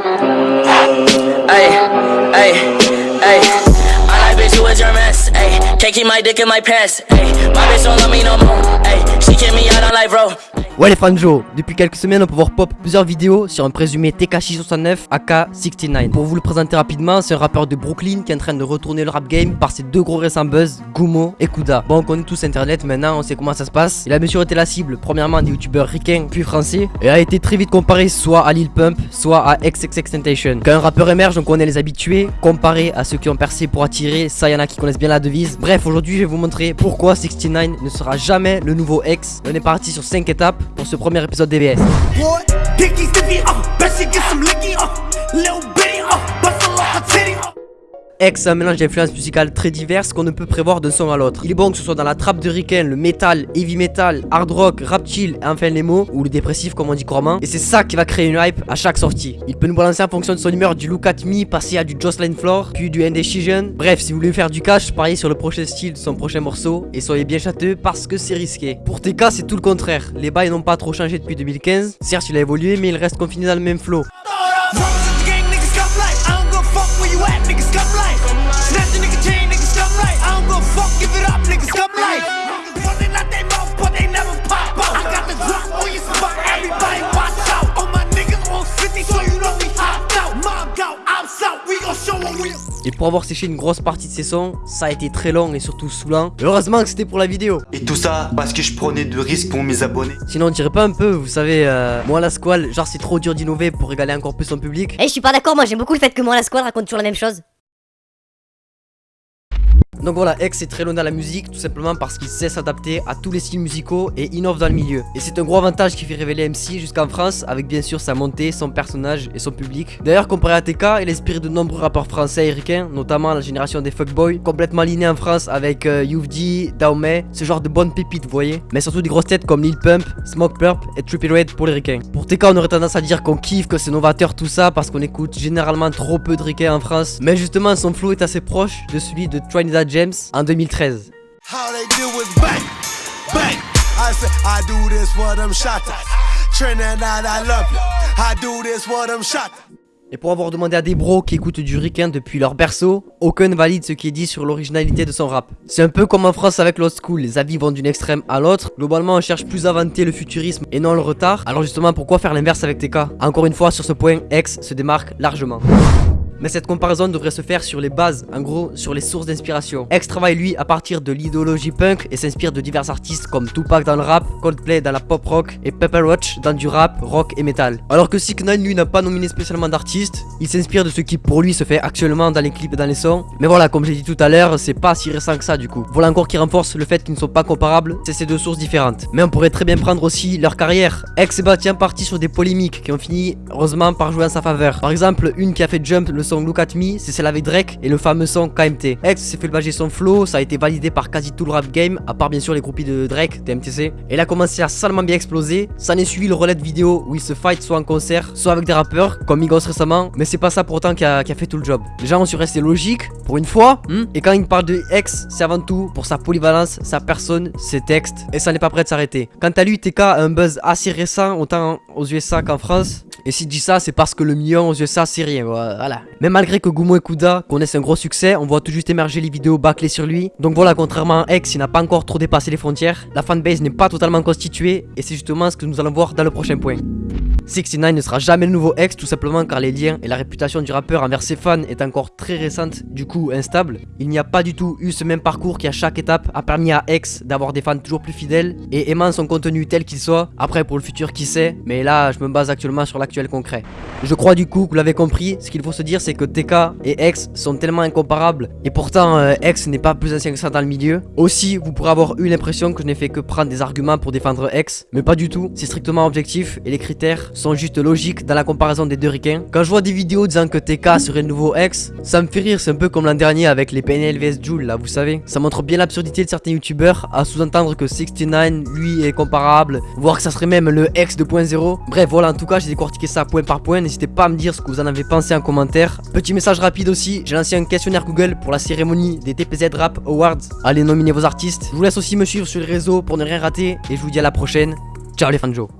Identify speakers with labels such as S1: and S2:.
S1: Hey, hey, hey. I like bitch who your mess. Hey, can't keep my dick in my pants. Hey, my bitch don't love me no more. Hey, she kick me out on life, bro.
S2: Ouais les Joe, depuis quelques semaines on peut voir pop plusieurs vidéos sur un présumé TK69 AK69. Pour vous le présenter rapidement, c'est un rappeur de Brooklyn qui est en train de retourner le rap game par ses deux gros récents buzz, Gumo et Kuda. Bon on connaît tous internet maintenant, on sait comment ça se passe. Il a bien sûr été la cible premièrement des youtubeurs ricains puis français et a été très vite comparé soit à Lil Pump, soit à XXXTentacion. Quand un rappeur émerge on connaît les habitués, comparé à ceux qui ont percé pour attirer, ça y en a qui connaissent bien la devise. Bref aujourd'hui je vais vous montrer pourquoi 69 ne sera jamais le nouveau X. On est parti sur 5 étapes ce premier épisode DBS. X, un mélange d'influences musicales très diverses qu'on ne peut prévoir d'un son à l'autre. Il est bon que ce soit dans la trappe de Riken, le metal, heavy metal, hard rock, rap chill, et enfin les mots, ou le dépressif comme on dit couramment. Et c'est ça qui va créer une hype à chaque sortie. Il peut nous balancer en fonction de son humeur du Look at Me, passer à du Jocelyn Floor, puis du Indecision. Bref, si vous voulez faire du cash, pariez sur le prochain style de son prochain morceau, et soyez bien châteux parce que c'est risqué. Pour TK, c'est tout le contraire. Les bails n'ont pas trop changé depuis 2015. Certes, il a évolué, mais il reste confiné dans le même flow. Et pour avoir séché une grosse partie de ses sons, ça a été très long et surtout saoulant. Heureusement que c'était pour la vidéo.
S3: Et tout ça parce que je prenais de risques pour mes abonnés.
S2: Sinon on dirait pas un peu, vous savez, euh, moi la squale, genre c'est trop dur d'innover pour régaler encore plus son public.
S4: Eh, je suis pas d'accord, moi j'aime beaucoup le fait que moi la squad raconte toujours la même chose.
S2: Donc voilà, X est très loin dans la musique, tout simplement parce qu'il sait s'adapter à tous les styles musicaux et innove dans le milieu. Et c'est un gros avantage qui fait révéler MC jusqu'en France, avec bien sûr sa montée, son personnage et son public. D'ailleurs, comparé à TK, il inspire de nombreux rappeurs français et ricains, notamment la génération des fuckboys, complètement alignés en France avec euh, Daomé, ce genre de bonnes pépites, vous voyez. Mais surtout des grosses têtes comme Lil Pump, Smoke Purp et Trippie Red pour les ricains. Pour TK, on aurait tendance à dire qu'on kiffe, que c'est novateur tout ça, parce qu'on écoute généralement trop peu de ricains en France. Mais justement, son flow est assez proche de celui de Trinidad James en 2013.
S5: How they do is bang, bang. I say, I do this for them shotters. Trinidad, I love you. I do this for them shotters.
S2: Et pour avoir demandé à des bros qui écoutent du ricain depuis leur berceau, aucun ne valide ce qui est dit sur l'originalité de son rap. C'est un peu comme en France avec l'old school, les avis vont d'une extrême à l'autre. Globalement, on cherche plus à vanter le futurisme et non le retard. Alors justement, pourquoi faire l'inverse avec TK Encore une fois, sur ce point, X se démarque largement. Mais cette comparaison devrait se faire sur les bases, en gros sur les sources d'inspiration. X travaille lui à partir de l'idéologie punk et s'inspire de divers artistes comme Tupac dans le rap, Coldplay dans la pop rock et Pepper Roach dans du rap, rock et metal. Alors que 6 9 lui n'a pas nominé spécialement d'artistes, il s'inspire de ce qui pour lui se fait actuellement dans les clips et dans les sons. Mais voilà, comme j'ai dit tout à l'heure, c'est pas si récent que ça du coup. Voilà encore qui renforce le fait qu'ils ne sont pas comparables, c'est ces deux sources différentes. Mais on pourrait très bien prendre aussi leur carrière. X et Batien parti sur des polémiques qui ont fini heureusement par jouer en sa faveur. Par exemple, une qui a fait jump le son Look At Me, c'est celle avec Drake et le fameux son KMT. X s'est fait le bager son flow, ça a été validé par quasi tout le rap game, à part bien sûr les groupies de Drake, TMTC. Et il a commencé à salement bien exploser. Ça n'est suivi le relais de vidéo où il se fight soit en concert, soit avec des rappeurs, comme Migos récemment, mais c'est pas ça pour autant qui a, qui a fait tout le job. Les gens ont su rester logiques, pour une fois, hmm et quand il parle de X, c'est avant tout pour sa polyvalence, sa personne, ses textes, et ça n'est pas prêt de s'arrêter. Quant à lui, TK a un buzz assez récent, autant aux USA qu'en France. Et s'il dit ça, c'est parce que le million aux USA, c'est rien, voilà. Mais malgré que Gumo et Kuda connaissent un gros succès, on voit tout juste émerger les vidéos bâclées sur lui. Donc voilà, contrairement à X, il n'a pas encore trop dépassé les frontières. La fanbase n'est pas totalement constituée, et c'est justement ce que nous allons voir dans le prochain point. 69 ne sera jamais le nouveau ex tout simplement car les liens et la réputation du rappeur envers ses fans est encore très récente, du coup instable. Il n'y a pas du tout eu ce même parcours qui à chaque étape a permis à X d'avoir des fans toujours plus fidèles et aimant son contenu tel qu'il soit. Après pour le futur qui sait, mais là je me base actuellement sur l'actuel concret. Je crois du coup que vous l'avez compris, ce qu'il faut se dire c'est que TK et X sont tellement incomparables et pourtant euh, X n'est pas plus ancien que ça dans le milieu. Aussi vous pourrez avoir eu l'impression que je n'ai fait que prendre des arguments pour défendre X, mais pas du tout, c'est strictement objectif et les critères sont juste logiques dans la comparaison des deux ricains. Quand je vois des vidéos disant que TK serait le nouveau X, ça me fait rire, c'est un peu comme l'an dernier avec les PNL vs Joule là, vous savez. Ça montre bien l'absurdité de certains youtubeurs à sous-entendre que 69 lui est comparable, voire que ça serait même le X 2.0. Bref, voilà, en tout cas, j'ai décortiqué ça point par point. N'hésitez pas à me dire ce que vous en avez pensé en commentaire. Petit message rapide aussi, j'ai lancé un questionnaire Google pour la cérémonie des TPZ Rap Awards. Allez nominer vos artistes. Je vous laisse aussi me suivre sur les réseaux pour ne rien rater et je vous dis à la prochaine. Ciao les fans de Joe.